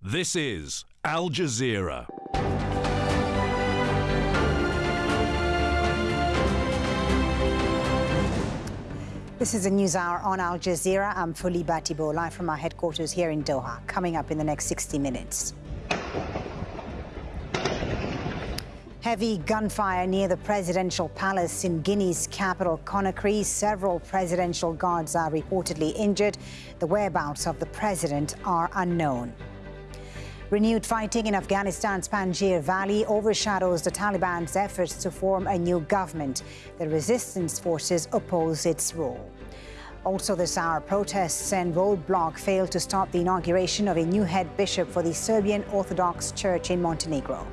This is Al Jazeera. This is a news hour on Al Jazeera. I'm Folly Bah Thibault, live from our headquarters here in Doha. Coming up in the next 60 minutes. Heavy gunfire near the presidential palace in Guinea's capital, Conakry. Several presidential guards are reportedly injured. The whereabouts of the president are unknown. Renewed fighting in Afghanistan's Panjshir Valley overshadows the Taliban's efforts to form a new government. The resistance forces oppose its rule. Also this hour, protests and roadblock failed to stop the inauguration of a new head bishop for the Serbian Orthodox Church in Montenegro.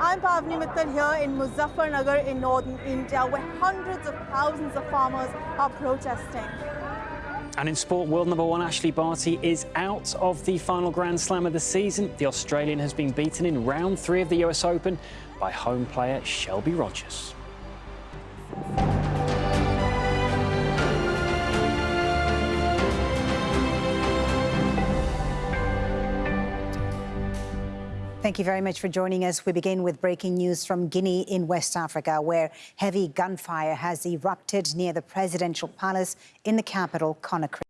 I'm Pavni Mittal here in Muzaffarnagar in northern India, where hundreds of thousands of farmers are protesting. And in sport, world number one Ashleigh Barty is out of the final Grand Slam of the season. The Australian has been beaten in round three of the US Open by home player Shelby Rogers. Thank you very much for joining us. We begin with breaking news from Guinea in West Africa, where heavy gunfire has erupted near the presidential palace in the capital, Conakry.